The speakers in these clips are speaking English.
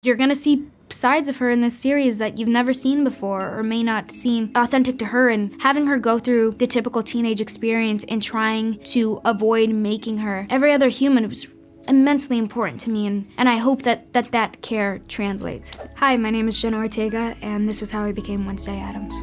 You're gonna see sides of her in this series that you've never seen before or may not seem authentic to her and having her go through the typical teenage experience and trying to avoid making her every other human was immensely important to me and, and I hope that, that that care translates. Hi, my name is Jenna Ortega and this is how I became Wednesday Addams.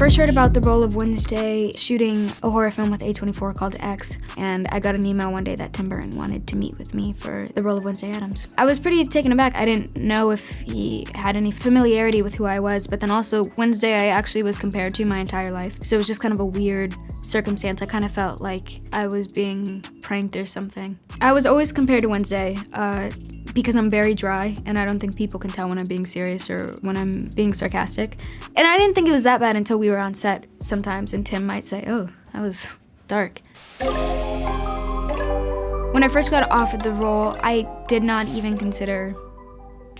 First heard about the role of Wednesday shooting a horror film with A24 called X, and I got an email one day that Tim Burton wanted to meet with me for the role of Wednesday Addams. I was pretty taken aback. I didn't know if he had any familiarity with who I was, but then also Wednesday I actually was compared to my entire life. So it was just kind of a weird circumstance. I kind of felt like I was being pranked or something. I was always compared to Wednesday. Uh, because I'm very dry and I don't think people can tell when I'm being serious or when I'm being sarcastic. And I didn't think it was that bad until we were on set sometimes and Tim might say, oh, that was dark. When I first got offered the role, I did not even consider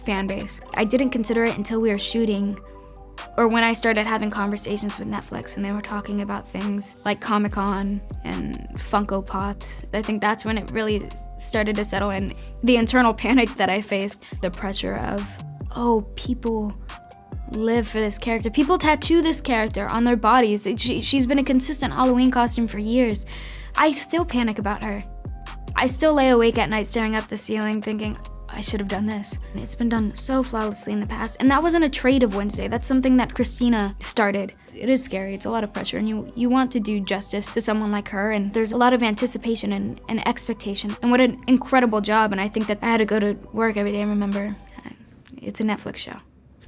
fan base. I didn't consider it until we were shooting or when I started having conversations with Netflix and they were talking about things like Comic-Con and Funko Pops. I think that's when it really started to settle in. The internal panic that I faced, the pressure of, oh, people live for this character. People tattoo this character on their bodies. She, she's been a consistent Halloween costume for years. I still panic about her. I still lay awake at night staring up the ceiling thinking, I should have done this. It's been done so flawlessly in the past. And that wasn't a trade of Wednesday. That's something that Christina started. It is scary, it's a lot of pressure, and you, you want to do justice to someone like her, and there's a lot of anticipation and, and expectation. And what an incredible job, and I think that I had to go to work every day and remember, it's a Netflix show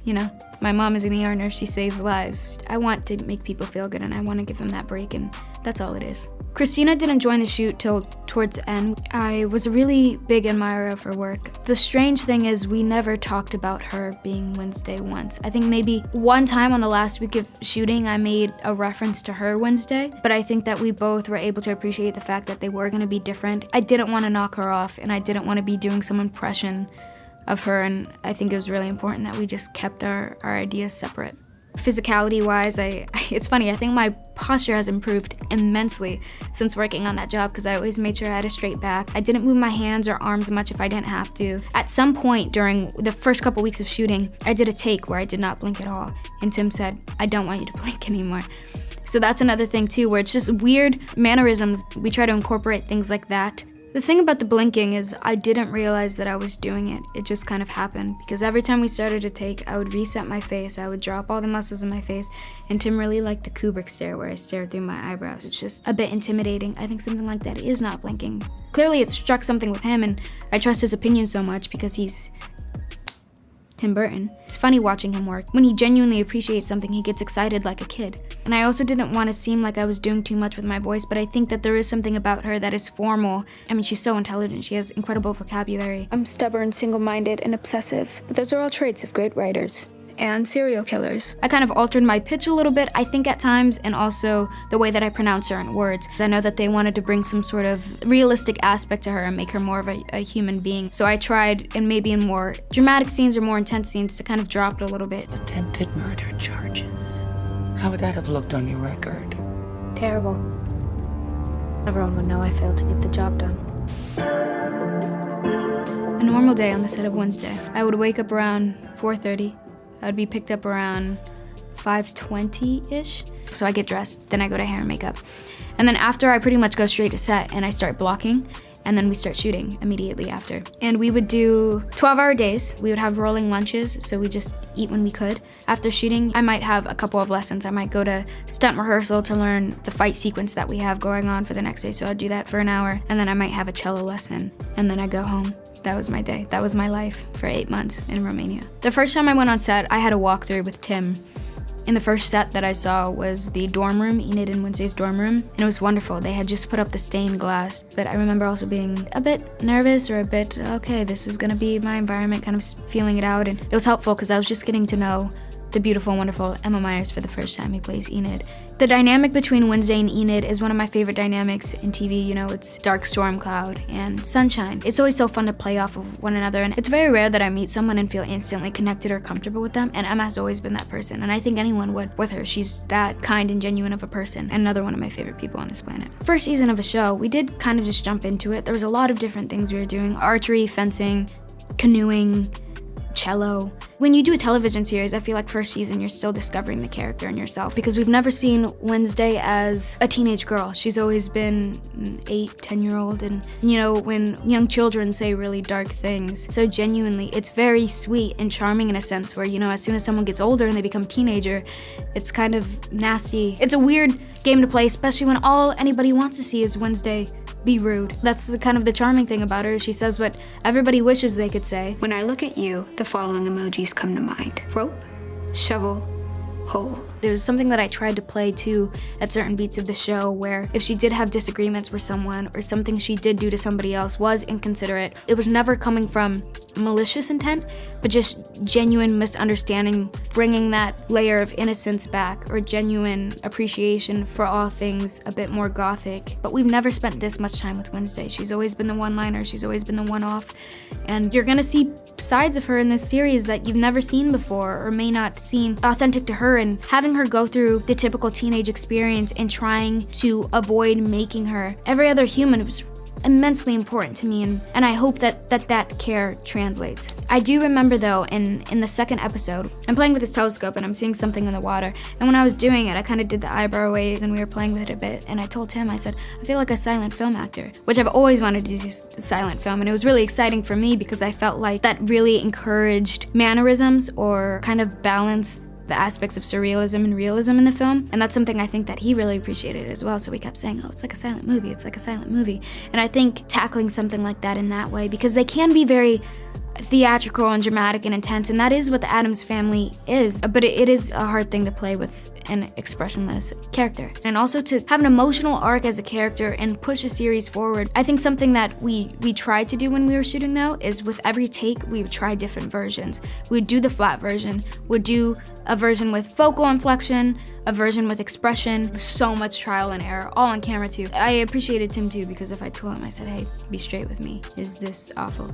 you know? My mom is an ER nurse, she saves lives. I want to make people feel good and I want to give them that break and that's all it is. Christina didn't join the shoot till towards the end. I was a really big admirer of her work. The strange thing is we never talked about her being Wednesday once. I think maybe one time on the last week of shooting I made a reference to her Wednesday, but I think that we both were able to appreciate the fact that they were gonna be different. I didn't wanna knock her off and I didn't wanna be doing some impression of her and I think it was really important that we just kept our, our ideas separate. Physicality wise, I, it's funny, I think my posture has improved immensely since working on that job because I always made sure I had a straight back. I didn't move my hands or arms much if I didn't have to. At some point during the first couple weeks of shooting, I did a take where I did not blink at all. And Tim said, I don't want you to blink anymore. So that's another thing too, where it's just weird mannerisms. We try to incorporate things like that the thing about the blinking is I didn't realize that I was doing it. It just kind of happened because every time we started to take, I would reset my face, I would drop all the muscles in my face, and Tim really liked the Kubrick stare where I stared through my eyebrows. It's just a bit intimidating. I think something like that is not blinking. Clearly it struck something with him and I trust his opinion so much because he's Tim Burton. It's funny watching him work. When he genuinely appreciates something, he gets excited like a kid. And I also didn't want to seem like I was doing too much with my voice, but I think that there is something about her that is formal. I mean, she's so intelligent. She has incredible vocabulary. I'm stubborn, single-minded, and obsessive, but those are all traits of great writers and serial killers. I kind of altered my pitch a little bit, I think at times, and also the way that I pronounce certain words. I know that they wanted to bring some sort of realistic aspect to her and make her more of a, a human being. So I tried, and maybe in more dramatic scenes or more intense scenes, to kind of drop it a little bit. Attempted murder charges. How would that have looked on your record? Terrible. Everyone would know I failed to get the job done. A normal day on the set of Wednesday. I would wake up around 4.30, I would be picked up around 5.20-ish. So I get dressed, then I go to hair and makeup. And then after, I pretty much go straight to set and I start blocking and then we start shooting immediately after. And we would do 12 hour days. We would have rolling lunches, so we just eat when we could. After shooting, I might have a couple of lessons. I might go to stunt rehearsal to learn the fight sequence that we have going on for the next day, so I'd do that for an hour. And then I might have a cello lesson, and then I go home. That was my day. That was my life for eight months in Romania. The first time I went on set, I had a walkthrough with Tim. And the first set that I saw was the dorm room, Enid and Wednesday's dorm room, and it was wonderful. They had just put up the stained glass, but I remember also being a bit nervous or a bit, okay, this is gonna be my environment, kind of feeling it out, and it was helpful because I was just getting to know the beautiful, wonderful Emma Myers for the first time. He plays Enid. The dynamic between Wednesday and Enid is one of my favorite dynamics in TV. You know, it's dark storm cloud and sunshine. It's always so fun to play off of one another, and it's very rare that I meet someone and feel instantly connected or comfortable with them, and Emma has always been that person, and I think anyone would with her. She's that kind and genuine of a person, and another one of my favorite people on this planet. First season of a show, we did kind of just jump into it. There was a lot of different things we were doing archery, fencing, canoeing, cello. When you do a television series, I feel like first season you're still discovering the character and yourself because we've never seen Wednesday as a teenage girl. She's always been an eight, 10 year old. And, you know, when young children say really dark things, so genuinely, it's very sweet and charming in a sense where, you know, as soon as someone gets older and they become teenager, it's kind of nasty. It's a weird game to play, especially when all anybody wants to see is Wednesday be rude. That's the, kind of the charming thing about her. She says what everybody wishes they could say. When I look at you, the following emojis come to mind. Rope, shovel, hole. It was something that I tried to play too at certain beats of the show where if she did have disagreements with someone or something she did do to somebody else was inconsiderate, it was never coming from malicious intent, but just genuine misunderstanding, bringing that layer of innocence back or genuine appreciation for all things a bit more gothic. But we've never spent this much time with Wednesday. She's always been the one-liner, she's always been the one-off, and you're gonna see sides of her in this series that you've never seen before or may not seem authentic to her and having her go through the typical teenage experience and trying to avoid making her. Every other human was immensely important to me and, and I hope that, that that care translates. I do remember though in, in the second episode, I'm playing with this telescope and I'm seeing something in the water. And when I was doing it I kind of did the eyebrow waves and we were playing with it a bit. And I told him, I said, I feel like a silent film actor, which I've always wanted to do silent film. And it was really exciting for me because I felt like that really encouraged mannerisms or kind of balanced the aspects of surrealism and realism in the film. And that's something I think that he really appreciated as well. So we kept saying, oh, it's like a silent movie, it's like a silent movie. And I think tackling something like that in that way, because they can be very theatrical and dramatic and intense, and that is what the Addams family is. But it, is a hard thing to play with an expressionless character. And also to have an emotional arc as a character and push a series forward. I think something that we, we tried to do when we were shooting though, is with every take, we would try different versions. We would do the flat version, would do a version with vocal inflection, a version with expression, so much trial and error, all on camera too. I appreciated Tim too because if I told him, I said, hey, be straight with me, is this awful?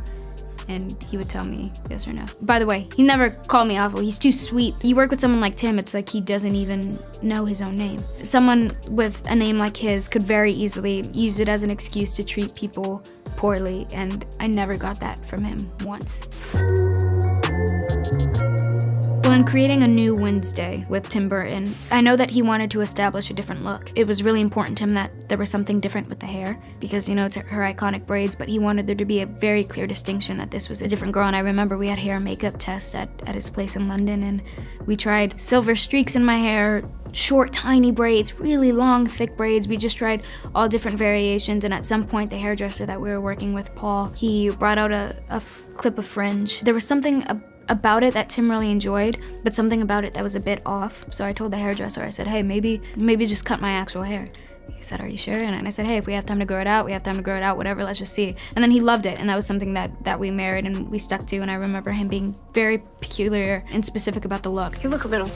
And he would tell me yes or no. By the way, he never called me awful. He's too sweet. You work with someone like Tim, it's like he doesn't even know his own name. Someone with a name like his could very easily use it as an excuse to treat people poorly, and I never got that from him once. In creating a new Wednesday with Tim Burton, I know that he wanted to establish a different look. It was really important to him that there was something different with the hair because, you know, it's her iconic braids, but he wanted there to be a very clear distinction that this was a different girl. And I remember we had hair and makeup test at, at his place in London and we tried silver streaks in my hair, short, tiny braids, really long, thick braids. We just tried all different variations. And at some point, the hairdresser that we were working with, Paul, he brought out a, a clip of fringe. There was something about it that Tim really enjoyed, but something about it that was a bit off. So I told the hairdresser, I said, hey, maybe, maybe just cut my actual hair. He said, are you sure? And I said, hey, if we have time to grow it out, we have time to grow it out, whatever, let's just see. And then he loved it, and that was something that, that we married and we stuck to, and I remember him being very peculiar and specific about the look. You look a little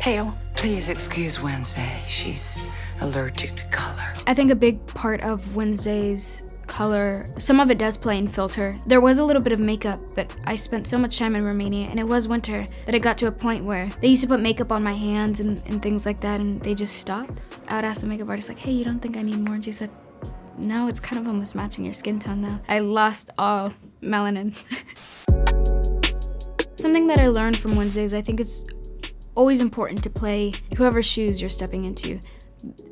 pale. Please excuse Wednesday. She's allergic to color. I think a big part of Wednesday's color. Some of it does play in filter. There was a little bit of makeup, but I spent so much time in Romania and it was winter that it got to a point where they used to put makeup on my hands and, and things like that and they just stopped. I would ask the makeup artist like, hey, you don't think I need more? And she said, no, it's kind of almost matching your skin tone now. I lost all melanin. Something that I learned from Wednesdays, I think it's always important to play whoever's shoes you're stepping into,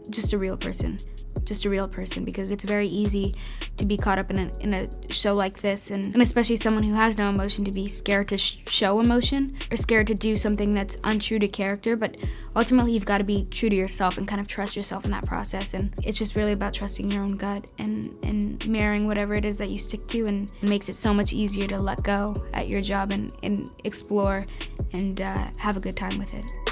just a real person just a real person because it's very easy to be caught up in a, in a show like this. And, and especially someone who has no emotion to be scared to sh show emotion or scared to do something that's untrue to character. But ultimately you've got to be true to yourself and kind of trust yourself in that process. And it's just really about trusting your own gut and, and mirroring whatever it is that you stick to. And it makes it so much easier to let go at your job and, and explore and uh, have a good time with it.